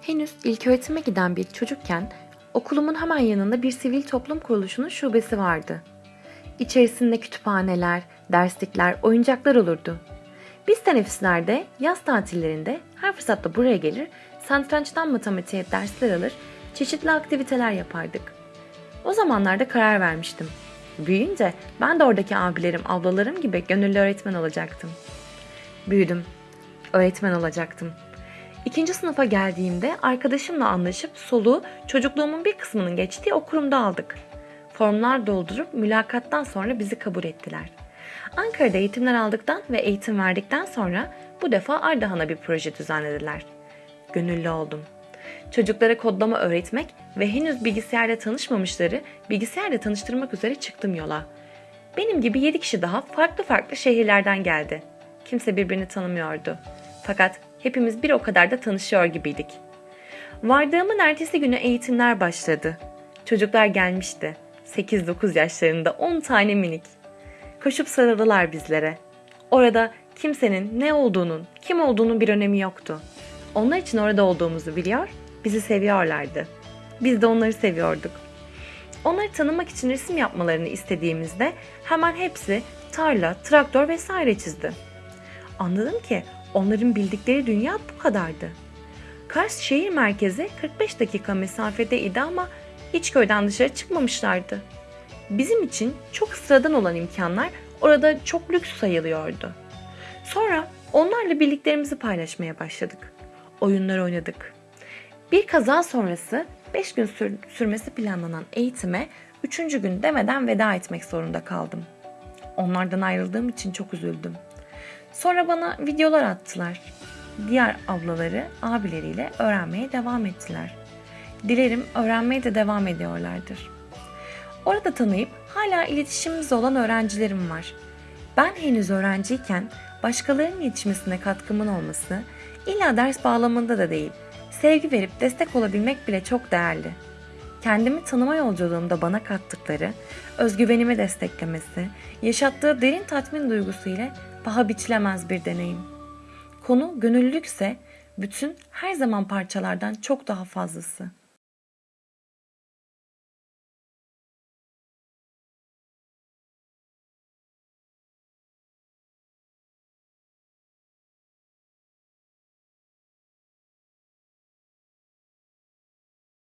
Henüz ilköğretime giden bir çocukken okulumun hemen yanında bir sivil toplum kuruluşunun şubesi vardı. İçerisinde kütüphaneler, derslikler, oyuncaklar olurdu. Biz teneffüslerde, yaz tatillerinde her fırsatta buraya gelir, satrançtan matematiğe dersler alır, çeşitli aktiviteler yapardık. O zamanlarda karar vermiştim. Büyüyünce ben de oradaki abilerim, ablalarım gibi gönüllü öğretmen olacaktım. Büyüdüm. Öğretmen olacaktım. İkinci sınıfa geldiğimde arkadaşımla anlaşıp soluğu çocukluğumun bir kısmının geçtiği o kurumda aldık. Formlar doldurup mülakattan sonra bizi kabul ettiler. Ankara'da eğitimler aldıktan ve eğitim verdikten sonra bu defa Ardahan'a bir proje düzenlediler. Gönüllü oldum. Çocuklara kodlama öğretmek ve henüz bilgisayarla tanışmamışları bilgisayarla tanıştırmak üzere çıktım yola. Benim gibi 7 kişi daha farklı farklı şehirlerden geldi. Kimse birbirini tanımıyordu. Fakat hepimiz bir o kadar da tanışıyor gibiydik. Vardığımın ertesi günü eğitimler başladı. Çocuklar gelmişti. 8-9 yaşlarında 10 tane minik. Koşup sarıldılar bizlere. Orada kimsenin ne olduğunun, kim olduğunun bir önemi yoktu. Onlar için orada olduğumuzu biliyor, bizi seviyorlardı. Biz de onları seviyorduk. Onları tanımak için resim yapmalarını istediğimizde hemen hepsi tarla, traktör vesaire çizdi. Anladım ki onların bildikleri dünya bu kadardı. Kars şehir merkezi 45 dakika mesafedeydi ama hiç köyden dışarı çıkmamışlardı. Bizim için çok sıradan olan imkanlar orada çok lüks sayılıyordu. Sonra onlarla bildiklerimizi paylaşmaya başladık. Oyunlar oynadık. Bir kaza sonrası 5 gün sür- sürmesi planlanan eğitime 3. gün demeden veda etmek zorunda kaldım. Onlardan ayrıldığım için çok üzüldüm. Sonra bana videolar attılar. Diğer ablaları abileriyle öğrenmeye devam ettiler. Dilerim öğrenmeye de devam ediyorlardır. Orada tanıyıp hala iletişimimiz olan öğrencilerim var. Ben henüz öğrenciyken başkalarının yetişmesine katkımın olması illa ders bağlamında da değil, sevgi verip destek olabilmek bile çok değerli. Kendimi tanıma yolculuğumda bana kattıkları, özgüvenimi desteklemesi, yaşattığı derin tatmin duygusu ile paha biçilemez bir deneyim. Konu gönüllülükse bütün her zaman parçalardan çok daha fazlası.